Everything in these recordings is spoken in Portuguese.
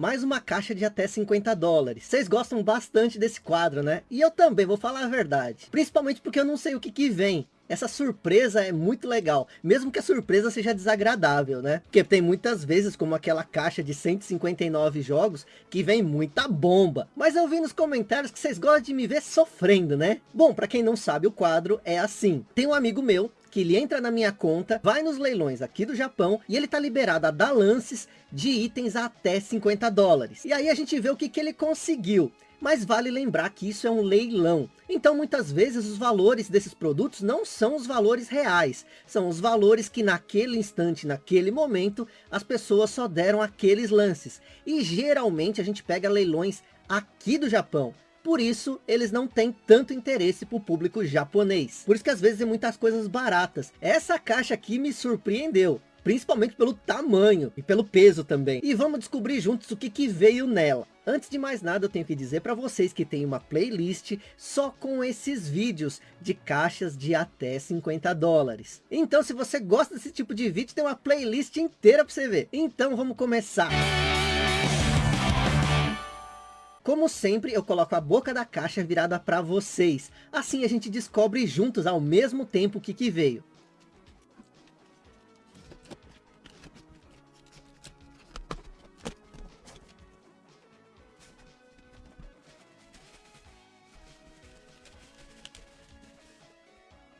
Mais uma caixa de até 50 dólares. Vocês gostam bastante desse quadro, né? E eu também, vou falar a verdade. Principalmente porque eu não sei o que que vem. Essa surpresa é muito legal, mesmo que a surpresa seja desagradável, né? Porque tem muitas vezes, como aquela caixa de 159 jogos, que vem muita bomba. Mas eu vi nos comentários que vocês gostam de me ver sofrendo, né? Bom, para quem não sabe, o quadro é assim. Tem um amigo meu que ele entra na minha conta, vai nos leilões aqui do Japão e ele tá liberado a dar lances de itens até 50 dólares. E aí a gente vê o que, que ele conseguiu. Mas vale lembrar que isso é um leilão. Então muitas vezes os valores desses produtos não são os valores reais. São os valores que naquele instante, naquele momento, as pessoas só deram aqueles lances. E geralmente a gente pega leilões aqui do Japão. Por isso, eles não têm tanto interesse para o público japonês. Por isso que às vezes tem muitas coisas baratas. Essa caixa aqui me surpreendeu principalmente pelo tamanho e pelo peso também. E vamos descobrir juntos o que, que veio nela. Antes de mais nada, eu tenho que dizer para vocês que tem uma playlist só com esses vídeos de caixas de até 50 dólares. Então, se você gosta desse tipo de vídeo, tem uma playlist inteira para você ver. Então, vamos começar. Como sempre, eu coloco a boca da caixa virada para vocês. Assim a gente descobre juntos ao mesmo tempo o que, que veio.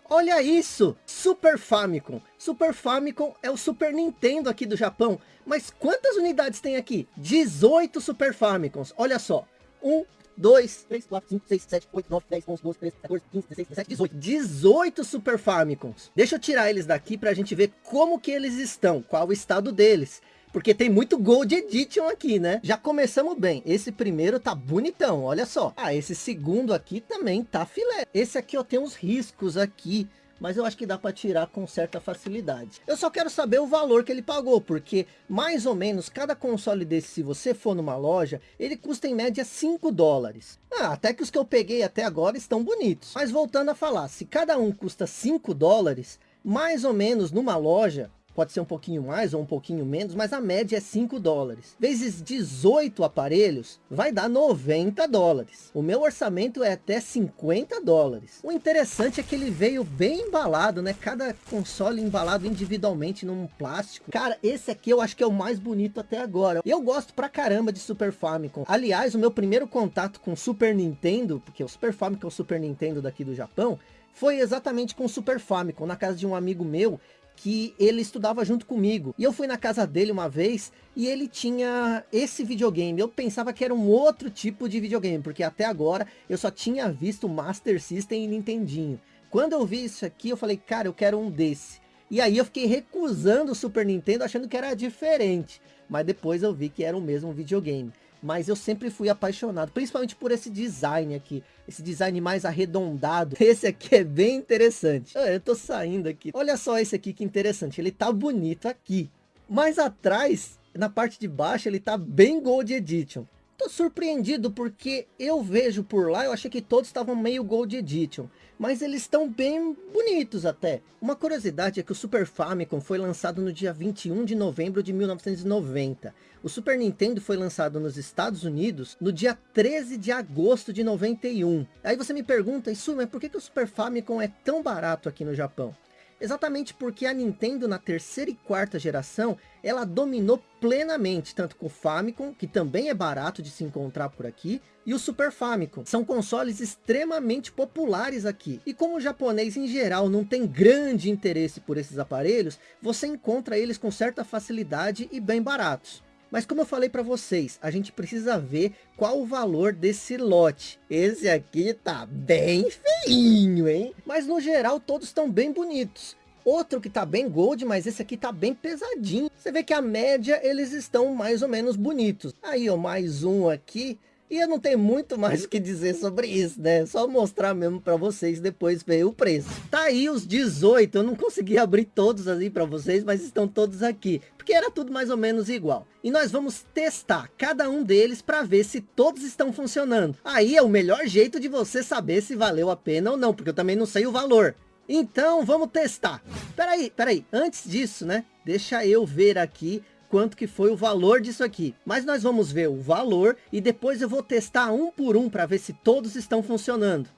Olha isso! Super Famicom. Super Famicom é o Super Nintendo aqui do Japão. Mas quantas unidades tem aqui? 18 Super Famicoms. Olha só. 1, 2, 3, 4, 5, 6, 7, 8, 9, 10, 11, 12, 13, 14, 15, 16, 17, 18. 18 Super Famicoms. Deixa eu tirar eles daqui pra gente ver como que eles estão. Qual o estado deles. Porque tem muito Gold Edition aqui, né? Já começamos bem. Esse primeiro tá bonitão, olha só. Ah, esse segundo aqui também tá filé. Esse aqui eu tenho uns riscos aqui mas eu acho que dá para tirar com certa facilidade. Eu só quero saber o valor que ele pagou, porque mais ou menos cada console desse, se você for numa loja, ele custa em média 5 dólares. Ah, até que os que eu peguei até agora estão bonitos. Mas voltando a falar, se cada um custa 5 dólares, mais ou menos numa loja, pode ser um pouquinho mais ou um pouquinho menos, mas a média é 5 dólares. Vezes 18 aparelhos, vai dar 90 dólares. O meu orçamento é até 50 dólares. O interessante é que ele veio bem embalado, né? Cada console embalado individualmente num plástico. Cara, esse aqui eu acho que é o mais bonito até agora. Eu gosto pra caramba de Super Famicom. Aliás, o meu primeiro contato com Super Nintendo, porque o Super Famicom é o Super Nintendo daqui do Japão, foi exatamente com o Super Famicom, na casa de um amigo meu, que ele estudava junto comigo. E eu fui na casa dele uma vez e ele tinha esse videogame. Eu pensava que era um outro tipo de videogame, porque até agora eu só tinha visto Master System e Nintendinho. Quando eu vi isso aqui, eu falei, cara, eu quero um desse. E aí eu fiquei recusando o Super Nintendo, achando que era diferente. Mas depois eu vi que era o mesmo videogame mas eu sempre fui apaixonado, principalmente por esse design aqui, esse design mais arredondado, esse aqui é bem interessante, ah, eu tô saindo aqui, olha só esse aqui que interessante, ele tá bonito aqui, mas atrás, na parte de baixo, ele tá bem Gold Edition, tô surpreendido porque eu vejo por lá, eu achei que todos estavam meio Gold Edition, mas eles estão bem bonitos até. Uma curiosidade é que o Super Famicom foi lançado no dia 21 de novembro de 1990. O Super Nintendo foi lançado nos Estados Unidos no dia 13 de agosto de 91. Aí você me pergunta, isso, mas por que, que o Super Famicom é tão barato aqui no Japão? Exatamente porque a Nintendo na terceira e quarta geração, ela dominou plenamente, tanto com o Famicom, que também é barato de se encontrar por aqui, e o Super Famicom. São consoles extremamente populares aqui. E como o japonês em geral não tem grande interesse por esses aparelhos, você encontra eles com certa facilidade e bem baratos. Mas como eu falei para vocês, a gente precisa ver qual o valor desse lote. Esse aqui tá bem feinho, hein? Mas no geral todos estão bem bonitos. Outro que tá bem gold, mas esse aqui tá bem pesadinho. Você vê que a média eles estão mais ou menos bonitos. Aí ó, mais um aqui. E eu não tenho muito mais o que dizer sobre isso, né? Só mostrar mesmo para vocês, depois ver o preço. Tá aí os 18, eu não consegui abrir todos ali para vocês, mas estão todos aqui. Porque era tudo mais ou menos igual. E nós vamos testar cada um deles para ver se todos estão funcionando. Aí é o melhor jeito de você saber se valeu a pena ou não, porque eu também não sei o valor. Então vamos testar. Peraí, peraí, antes disso, né? Deixa eu ver aqui quanto que foi o valor disso aqui. Mas nós vamos ver o valor e depois eu vou testar um por um para ver se todos estão funcionando.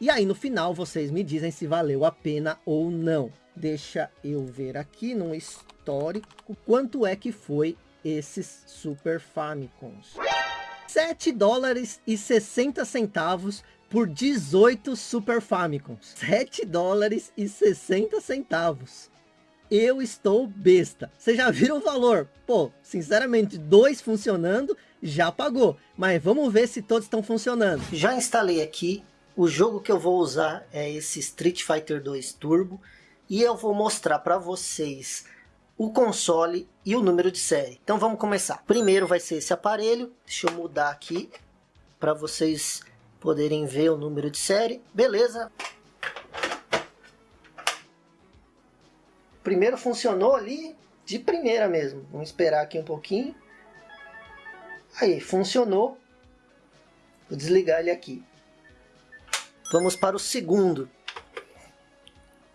E aí no final vocês me dizem se valeu a pena ou não. Deixa eu ver aqui no histórico quanto é que foi esses Super Famicons. 7 dólares e 60 centavos por 18 Super Famicons. 7 dólares e 60 centavos. Eu estou besta. Vocês já viram o valor? Pô, sinceramente, dois funcionando já pagou. Mas vamos ver se todos estão funcionando. Já instalei aqui. O jogo que eu vou usar é esse Street Fighter 2 Turbo. E eu vou mostrar para vocês o console e o número de série. Então vamos começar. Primeiro vai ser esse aparelho. Deixa eu mudar aqui para vocês poderem ver o número de série. Beleza. Primeiro funcionou ali de primeira mesmo. Vamos esperar aqui um pouquinho. Aí, funcionou. Vou desligar ele aqui. Vamos para o segundo.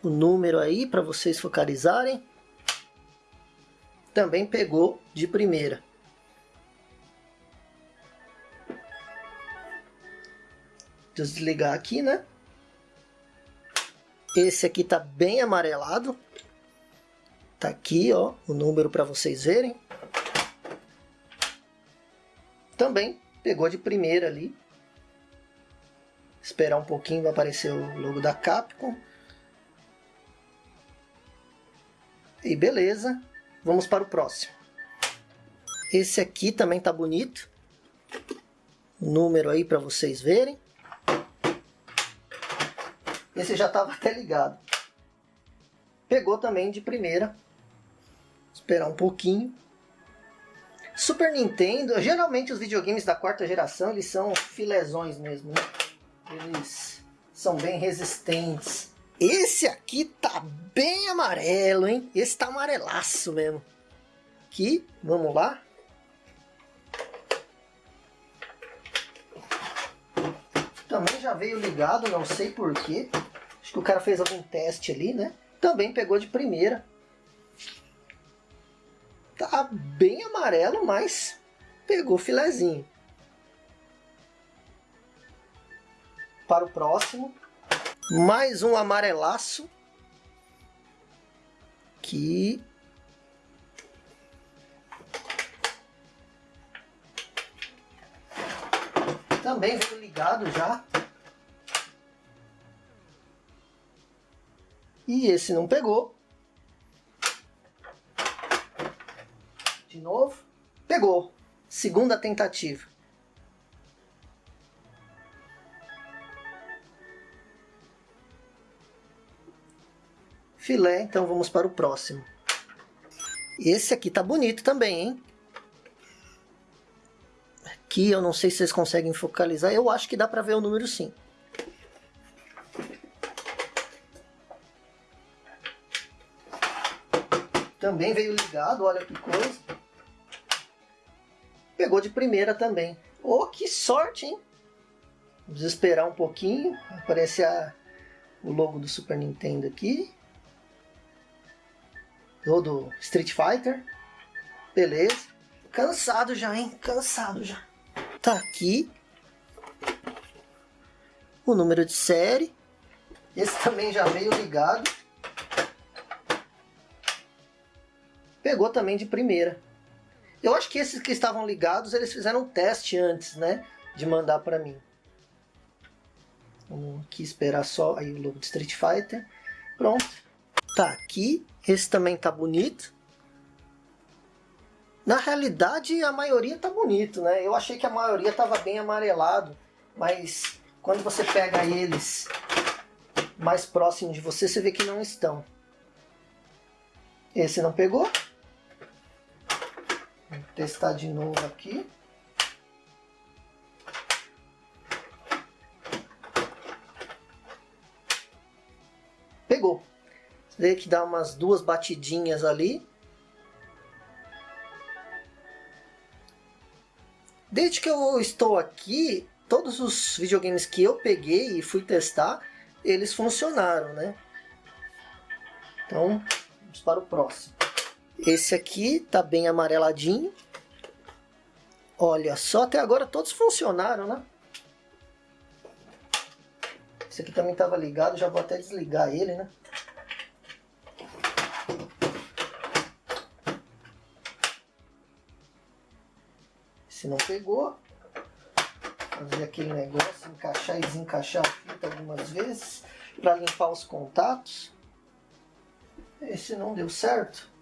O número aí para vocês focalizarem também pegou de primeira. Desligar aqui, né? Esse aqui tá bem amarelado. Tá aqui, ó, o número para vocês verem. Também pegou de primeira ali. Esperar um pouquinho, vai aparecer o logo da Capcom. E beleza. Vamos para o próximo. Esse aqui também tá bonito. número aí para vocês verem. Esse já estava até ligado. Pegou também de primeira. Esperar um pouquinho. Super Nintendo, geralmente os videogames da quarta geração, eles são filezões mesmo, né? Eles são bem resistentes. Esse aqui tá bem amarelo, hein? Esse tá amarelaço mesmo. Aqui, vamos lá. Também já veio ligado, não sei porquê. Acho que o cara fez algum teste ali, né? Também pegou de primeira. Tá bem amarelo, mas pegou filezinho. Para o próximo. Mais um amarelaço. Que... Também veio ligado já. E esse não pegou. De novo. Pegou. Segunda tentativa. filé, então vamos para o próximo. Esse aqui tá bonito também, hein? Aqui eu não sei se vocês conseguem focalizar, eu acho que dá para ver o número sim. Também veio ligado, olha que coisa. Pegou de primeira também. Oh, que sorte, hein? Vamos esperar um pouquinho. Aparece a, o logo do Super Nintendo aqui ou do Street Fighter. Beleza. Cansado já, hein? Cansado já. Tá aqui. O número de série. Esse também já veio ligado. Pegou também de primeira. Eu acho que esses que estavam ligados, eles fizeram um teste antes, né? De mandar para mim. Vamos aqui esperar só aí o logo de Street Fighter. Pronto. Tá aqui. Esse também tá bonito. Na realidade, a maioria tá bonito, né? Eu achei que a maioria tava bem amarelado, mas quando você pega eles mais próximo de você, você vê que não estão. Esse não pegou. Vou testar de novo aqui. Pegou. Vê que dá umas duas batidinhas ali. Desde que eu estou aqui, todos os videogames que eu peguei e fui testar, eles funcionaram, né? Então, vamos para o próximo. Esse aqui tá bem amareladinho. Olha só, até agora todos funcionaram, né? Esse aqui também estava ligado, já vou até desligar ele, né? Se não pegou, fazer aquele negócio, encaixar e desencaixar a fita algumas vezes para limpar os contatos. Esse não deu certo.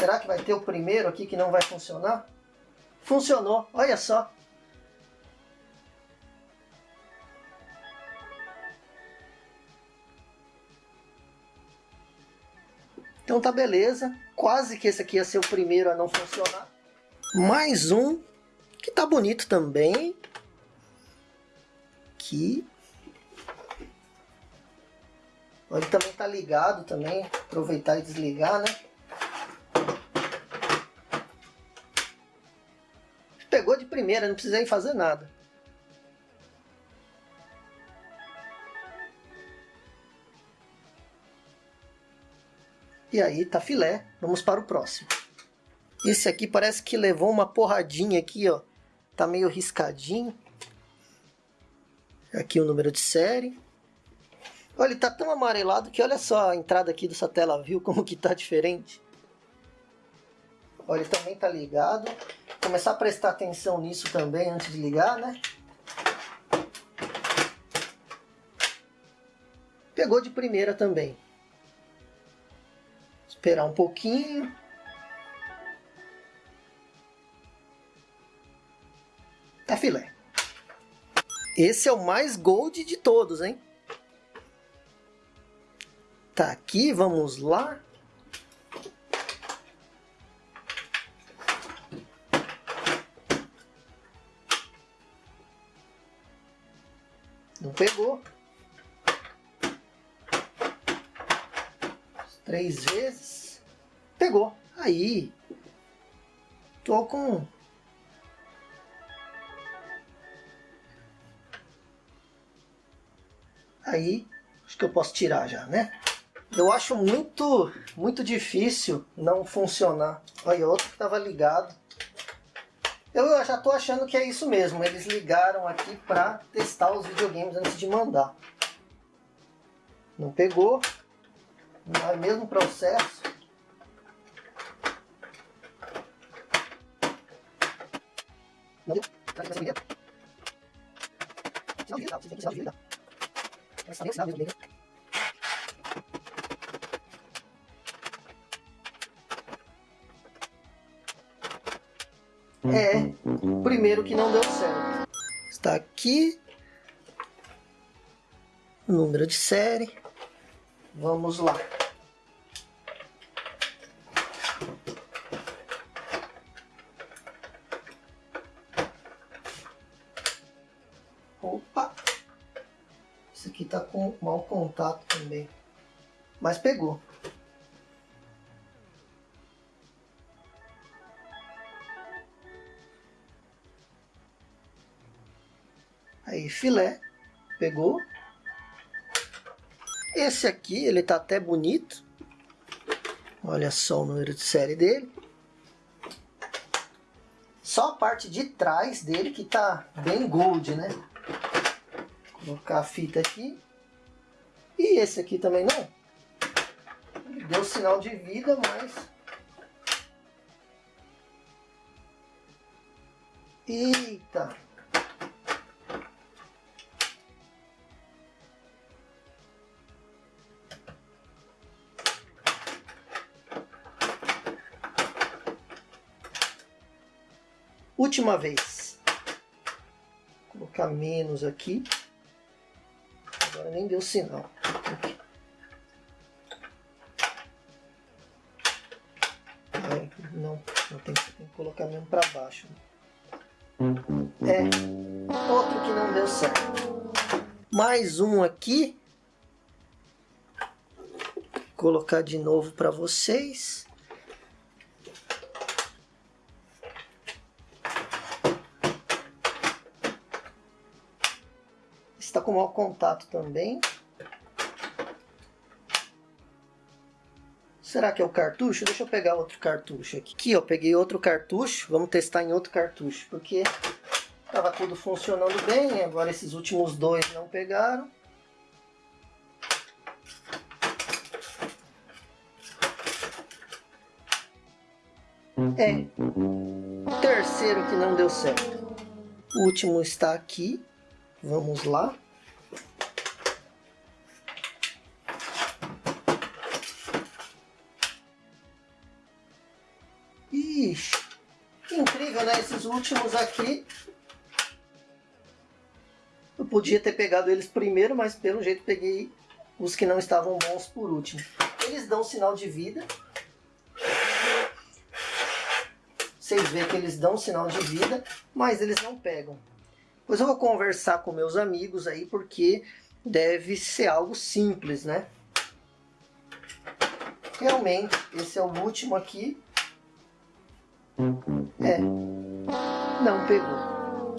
Será que vai ter o primeiro aqui que não vai funcionar? Funcionou, olha só. Então tá beleza, quase que esse aqui ia ser o primeiro a não funcionar. Mais um, que tá bonito também. Aqui. Ele também tá ligado também, aproveitar e desligar, né? Primeira, não precisei fazer nada. E aí tá filé, vamos para o próximo. Esse aqui parece que levou uma porradinha aqui, ó. Tá meio riscadinho. Aqui o número de série. Olha, ele tá tão amarelado que olha só a entrada aqui dessa tela, viu como que tá diferente? Olha, ele também tá ligado. Começar a prestar atenção nisso também antes de ligar, né? Pegou de primeira também. Esperar um pouquinho. Tá filé. Esse é o mais gold de todos, hein? Tá aqui, vamos lá. Não pegou. Três vezes. Pegou. Aí. Tô com aí acho que eu posso tirar já, né? Eu acho muito, muito difícil não funcionar. Olha, outro que estava ligado. Eu já estou achando que é isso mesmo. Eles ligaram aqui para testar os videogames antes de mandar. Não pegou. Não é mesmo processo. Não deu. Será que vai ser Sinal de vida. Você tem que sinal de vida. Essa nem sinal primeiro que não deu certo. Está aqui. Número de série. Vamos lá. Opa! Esse aqui tá com mau contato também. Mas pegou. Filé, pegou. Esse aqui, ele tá até bonito. Olha só o número de série dele. Só a parte de trás dele que tá bem gold, né? Vou colocar a fita aqui. E esse aqui também não. deu sinal de vida, mas... Eita! Última vez. Vou colocar menos aqui. Agora nem deu sinal. Aqui. não, não tem, tem, que colocar mesmo para baixo. É, outro que não deu certo. Mais um aqui. Vou colocar de novo para vocês. Está com mau contato também. Será que é o cartucho? Deixa eu pegar outro cartucho aqui. Aqui, peguei outro cartucho. Vamos testar em outro cartucho, porque estava tudo funcionando bem. Agora esses últimos dois não pegaram. É. Terceiro que não deu certo. O último está aqui. Vamos lá. Ixi, incrível, né? Esses últimos aqui. Eu podia ter pegado eles primeiro, mas pelo jeito peguei os que não estavam bons por último. Eles dão sinal de vida. Vocês veem que eles dão sinal de vida, mas eles não pegam. Pois eu vou conversar com meus amigos aí, porque deve ser algo simples, né? Realmente, esse é o último aqui. É, não pegou.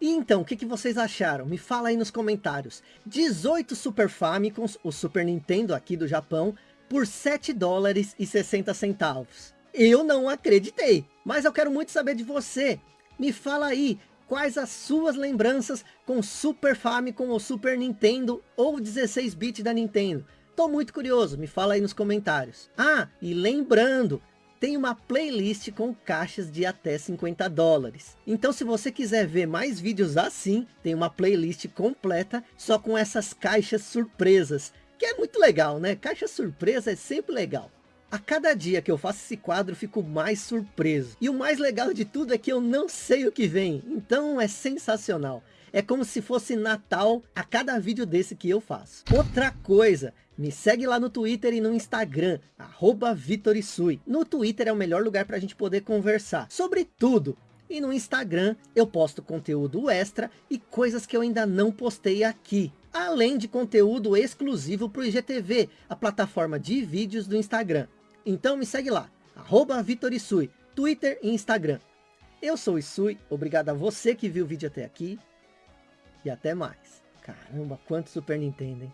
E então, o que, que vocês acharam? Me fala aí nos comentários. 18 Super Famicons, o Super Nintendo aqui do Japão, por 7 dólares e 60 centavos. Eu não acreditei. Mas eu quero muito saber de você. Me fala aí, quais as suas lembranças com Super Famicom ou Super Nintendo ou 16-bit da Nintendo? Tô muito curioso, me fala aí nos comentários. Ah, e lembrando, tem uma playlist com caixas de até 50 dólares. Então se você quiser ver mais vídeos assim, tem uma playlist completa só com essas caixas surpresas. Que é muito legal, né? Caixa surpresa é sempre legal. A cada dia que eu faço esse quadro, fico mais surpreso. E o mais legal de tudo é que eu não sei o que vem. Então é sensacional. É como se fosse Natal a cada vídeo desse que eu faço. Outra coisa, me segue lá no Twitter e no Instagram, arroba Vitorisui. No Twitter é o melhor lugar para a gente poder conversar sobre tudo. E no Instagram eu posto conteúdo extra e coisas que eu ainda não postei aqui além de conteúdo exclusivo para o IGTV, a plataforma de vídeos do Instagram. Então me segue lá, arroba Vitorisui, Twitter e Instagram. Eu sou o Isui, obrigado a você que viu o vídeo até aqui. E até mais. Caramba, quanto Super Nintendo, hein?